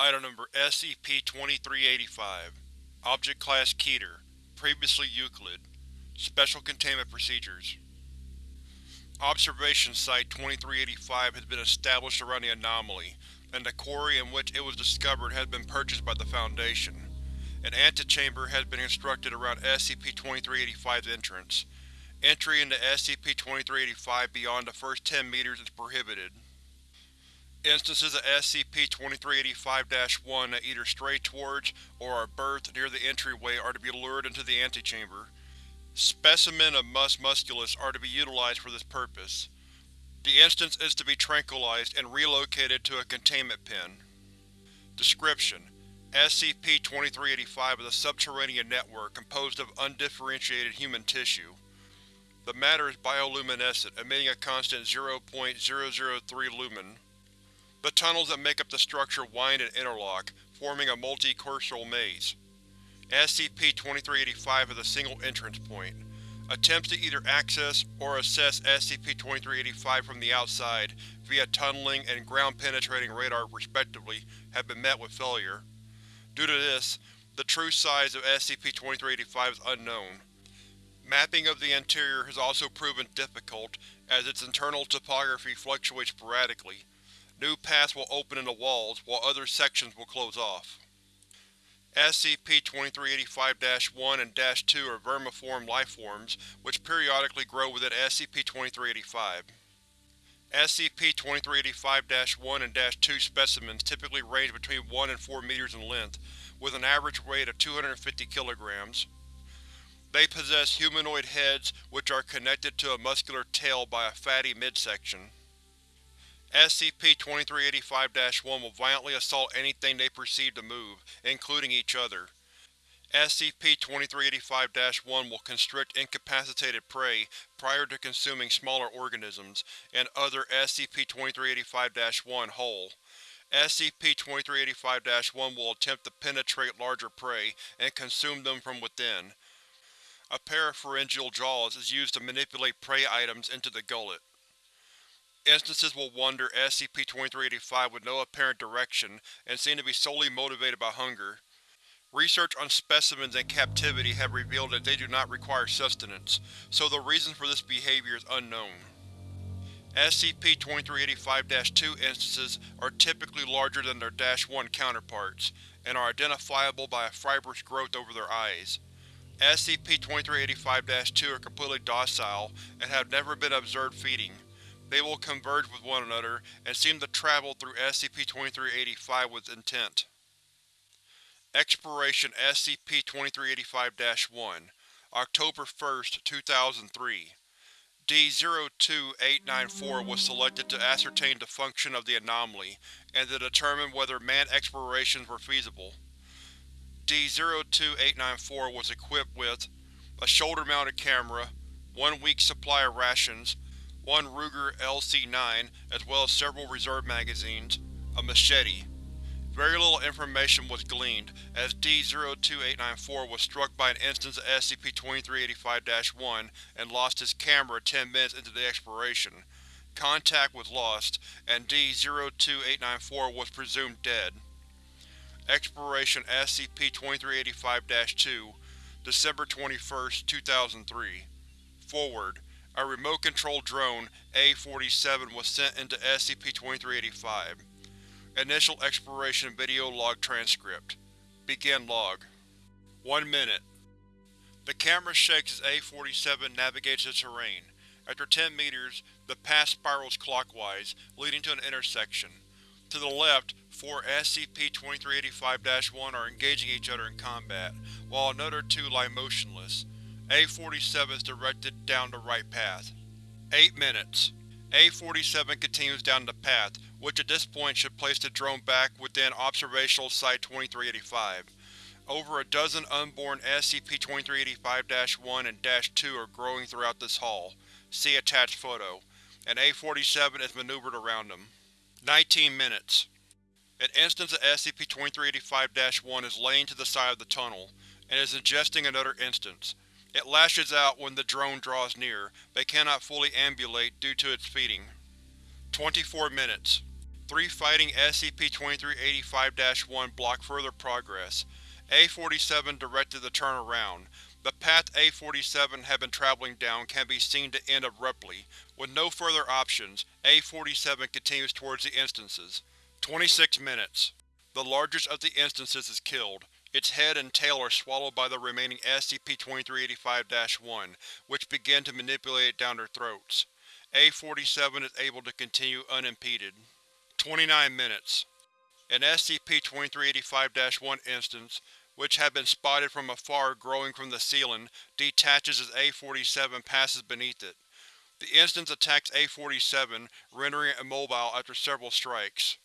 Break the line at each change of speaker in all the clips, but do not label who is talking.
Item Number SCP-2385 Object Class Keter Previously Euclid Special Containment Procedures Observation Site 2385 has been established around the anomaly, and the quarry in which it was discovered has been purchased by the Foundation. An antechamber has been constructed around SCP-2385's entrance. Entry into SCP-2385 beyond the first 10 meters is prohibited. Instances of SCP-2385-1 that either stray towards or are berthed near the entryway are to be lured into the antechamber. Specimen of mus musculus are to be utilized for this purpose. The instance is to be tranquilized and relocated to a containment pen. Description: SCP-2385 is a subterranean network composed of undifferentiated human tissue. The matter is bioluminescent, emitting a constant 0.003 lumen. The tunnels that make up the structure wind and interlock, forming a multi-cursal maze. SCP-2385 has a single entrance point. Attempts to either access or assess SCP-2385 from the outside via tunneling and ground-penetrating radar respectively have been met with failure. Due to this, the true size of SCP-2385 is unknown. Mapping of the interior has also proven difficult, as its internal topography fluctuates sporadically. New paths will open in the walls, while other sections will close off. SCP-2385-1 and -2 are vermiform lifeforms which periodically grow within SCP-2385. SCP-2385-1 and -2 specimens typically range between 1 and 4 meters in length, with an average weight of 250 kilograms. They possess humanoid heads which are connected to a muscular tail by a fatty midsection. SCP-2385-1 will violently assault anything they perceive to move, including each other. SCP-2385-1 will constrict incapacitated prey prior to consuming smaller organisms, and other SCP-2385-1 whole. SCP-2385-1 will attempt to penetrate larger prey and consume them from within. A pair of pharyngeal jaws is used to manipulate prey items into the gullet. Instances will wander SCP-2385 with no apparent direction and seem to be solely motivated by hunger. Research on specimens in captivity have revealed that they do not require sustenance, so the reason for this behavior is unknown. SCP-2385-2 instances are typically larger than their -1 counterparts, and are identifiable by a fibrous growth over their eyes. SCP-2385-2 are completely docile and have never been observed feeding. They will converge with one another and seem to travel through SCP-2385 with intent. Exploration SCP-2385-1 October 1, 2003 D-02894 was selected to ascertain the function of the anomaly, and to determine whether manned explorations were feasible. D-02894 was equipped with a shoulder-mounted camera, one week's supply of rations, one Ruger LC-9, as well as several reserve magazines, a machete. Very little information was gleaned, as D-02894 was struck by an instance of SCP-2385-1 and lost his camera 10 minutes into the exploration. Contact was lost, and D-02894 was presumed dead. Exploration SCP-2385-2 December 21, 2003 Forward a remote-controlled drone, A-47, was sent into SCP-2385. Initial exploration video log transcript. Begin log. 1 minute. The camera shakes as A-47 navigates the terrain. After 10 meters, the path spirals clockwise, leading to an intersection. To the left, four SCP-2385-1 are engaging each other in combat, while another two lie motionless. A-47 is directed down the right path. 8 minutes. A-47 continues down the path, which at this point should place the drone back within Observational Site 2385. Over a dozen unborn SCP-2385-1 and -2 are growing throughout this hall. See attached photo. And A-47 is maneuvered around them. 19 minutes. An instance of SCP-2385-1 is laying to the side of the tunnel, and is ingesting another instance. It lashes out when the drone draws near, but cannot fully ambulate due to its feeding. 24 minutes. Three fighting SCP-2385-1 block further progress. A-47 directed the turn around. The path A-47 had been traveling down can be seen to end abruptly. With no further options, A-47 continues towards the instances. 26 minutes. The largest of the instances is killed. Its head and tail are swallowed by the remaining SCP-2385-1, which begin to manipulate it down their throats. A-47 is able to continue unimpeded. 29 minutes. An SCP-2385-1 instance, which had been spotted from afar growing from the ceiling, detaches as A-47 passes beneath it. The instance attacks A-47, rendering it immobile after several strikes.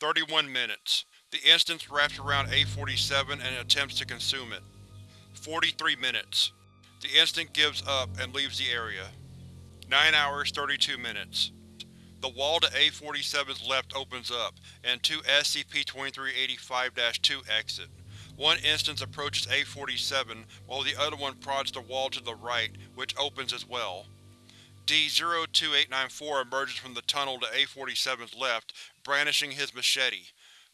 31 minutes. The instance wraps around A-47 and attempts to consume it. 43 minutes. The instant gives up and leaves the area. 9 hours 32 minutes. The wall to A-47's left opens up, and two SCP-2385-2 exit. One instance approaches A-47, while the other one prods the wall to the right, which opens as well. D-02894 emerges from the tunnel to A-47's left, brandishing his machete.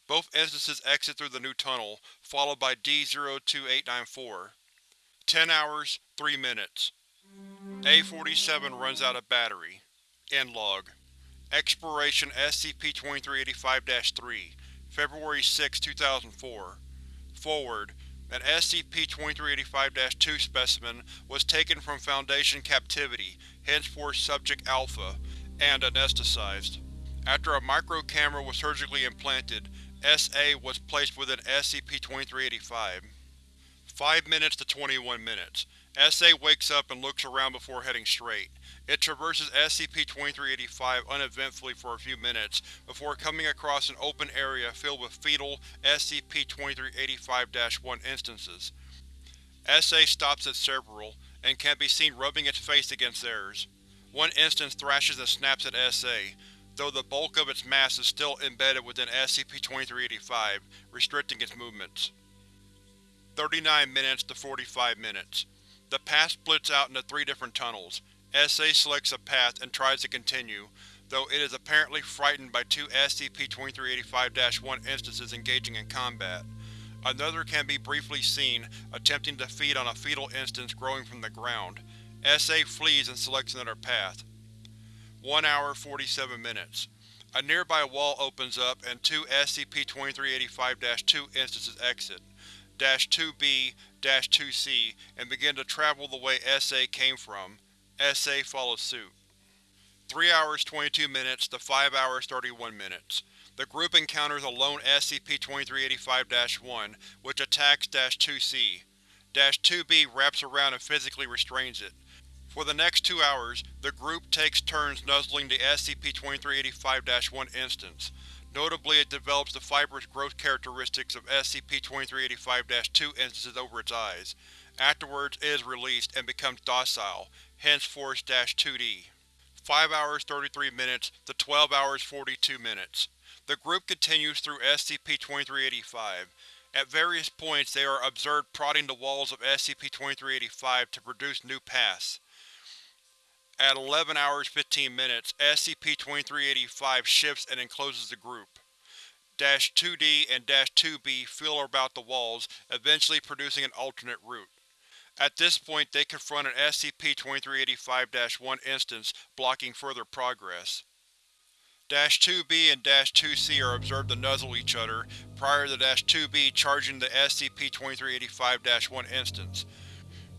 Both instances exit through the new tunnel, followed by D-02894. 10 hours, 3 minutes. A-47 runs out of battery. End log. Exploration SCP-2385-3 February 6, 2004 Forward: An SCP-2385-2 specimen was taken from Foundation captivity, henceforth Subject Alpha, and anesthetized. After a micro-camera was surgically implanted, S.A. was placed within SCP-2385. 5 minutes to 21 minutes. S.A. wakes up and looks around before heading straight. It traverses SCP-2385 uneventfully for a few minutes, before coming across an open area filled with fetal SCP-2385-1 instances. SA stops at several, and can be seen rubbing its face against theirs. One instance thrashes and snaps at SA, though the bulk of its mass is still embedded within SCP-2385, restricting its movements. 39 minutes to 45 minutes. The path splits out into three different tunnels, SA selects a path and tries to continue, though it is apparently frightened by two SCP-2385-1 instances engaging in combat. Another can be briefly seen, attempting to feed on a fetal instance growing from the ground. SA flees and selects another path. 1 hour 47 minutes. A nearby wall opens up and two SCP-2385-2 instances exit, -2B, -2C, and begin to travel the way SA came from. SA follows suit. 3 hours 22 minutes to 5 hours 31 minutes. The group encounters a lone SCP-2385-1, which attacks -2C. -2B wraps around and physically restrains it. For the next two hours, the group takes turns nuzzling the SCP-2385-1 instance. Notably it develops the fibrous growth characteristics of SCP-2385-2 instances over its eyes. Afterwards it is released and becomes docile, hence Force-2D. 5 hours 33 minutes to 12 hours 42 minutes. The group continues through SCP-2385. At various points they are observed prodding the walls of SCP-2385 to produce new paths. At 11 hours 15 minutes, SCP-2385 shifts and encloses the group. Dash 2D and Dash 2B feel about the walls, eventually producing an alternate route. At this point they confront an SCP-2385-1 instance blocking further progress. -2B and -2C are observed to nuzzle each other, prior to -2B charging the SCP-2385-1 instance.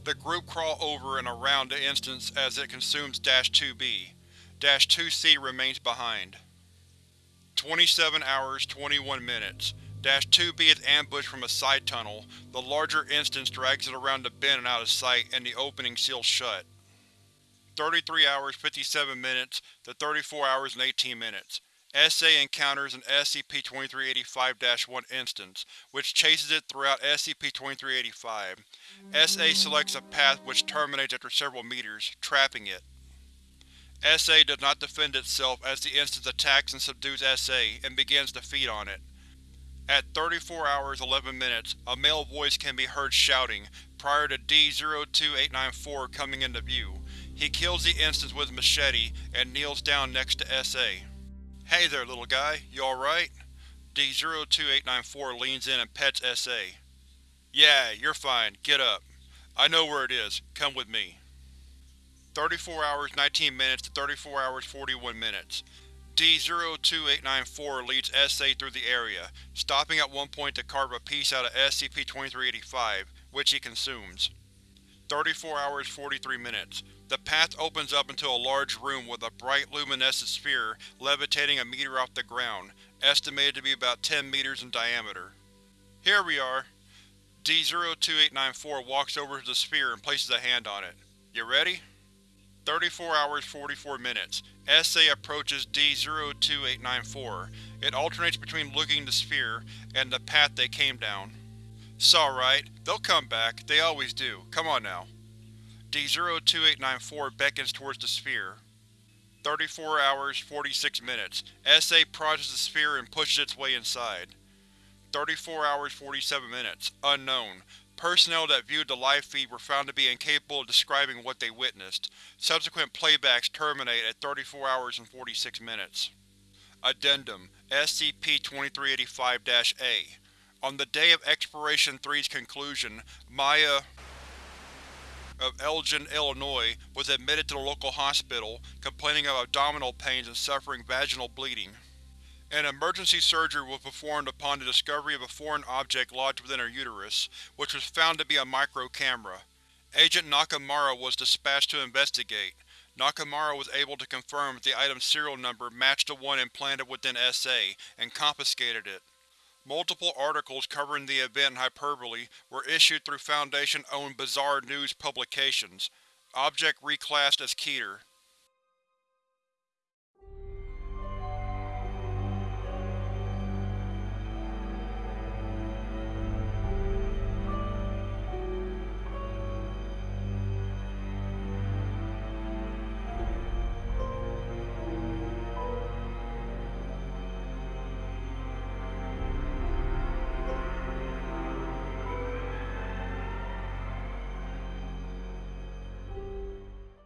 The group crawl over and around the instance as it consumes Dash-2B. Dash-2C remains behind. 27 hours 21 minutes. Dash-2B is ambushed from a side tunnel, the larger instance drags it around the bend and out of sight, and the opening seals shut. 33 hours 57 minutes to 34 hours and 18 minutes. SA encounters an SCP-2385-1 instance, which chases it throughout SCP-2385. SA selects a path which terminates after several meters, trapping it. SA does not defend itself as the instance attacks and subdues SA, and begins to feed on it. At 34 hours 11 minutes, a male voice can be heard shouting, prior to D-02894 coming into view. He kills the instance with machete, and kneels down next to SA. Hey there, little guy. You alright? D-02894 leans in and pets SA. Yeah, you're fine. Get up. I know where it is. Come with me. 34 hours 19 minutes to 34 hours 41 minutes. D-02894 leads SA through the area, stopping at one point to carve a piece out of SCP-2385, which he consumes. 34 hours 43 minutes. The path opens up into a large room with a bright luminescent sphere levitating a meter off the ground, estimated to be about 10 meters in diameter. Here we are. D-02894 walks over to the sphere and places a hand on it. You ready? 34 hours 44 minutes. SA approaches D-02894. It alternates between looking the sphere and the path they came down. It's alright. They'll come back. They always do. Come on now. D-02894 beckons towards the sphere. 34 hours 46 minutes. SA processes the sphere and pushes its way inside. 34 hours 47 minutes. Unknown. Personnel that viewed the live feed were found to be incapable of describing what they witnessed. Subsequent playbacks terminate at 34 hours and 46 minutes. Addendum SCP-2385-A On the day of Exploration 3's conclusion, Maya of Elgin, Illinois was admitted to the local hospital, complaining of abdominal pains and suffering vaginal bleeding. An emergency surgery was performed upon the discovery of a foreign object lodged within her uterus, which was found to be a micro-camera. Agent Nakamura was dispatched to investigate. Nakamura was able to confirm that the item's serial number matched the one implanted within SA, and confiscated it. Multiple articles covering the event in hyperbole were issued through Foundation-owned Bizarre News publications. Object reclassed as Keter.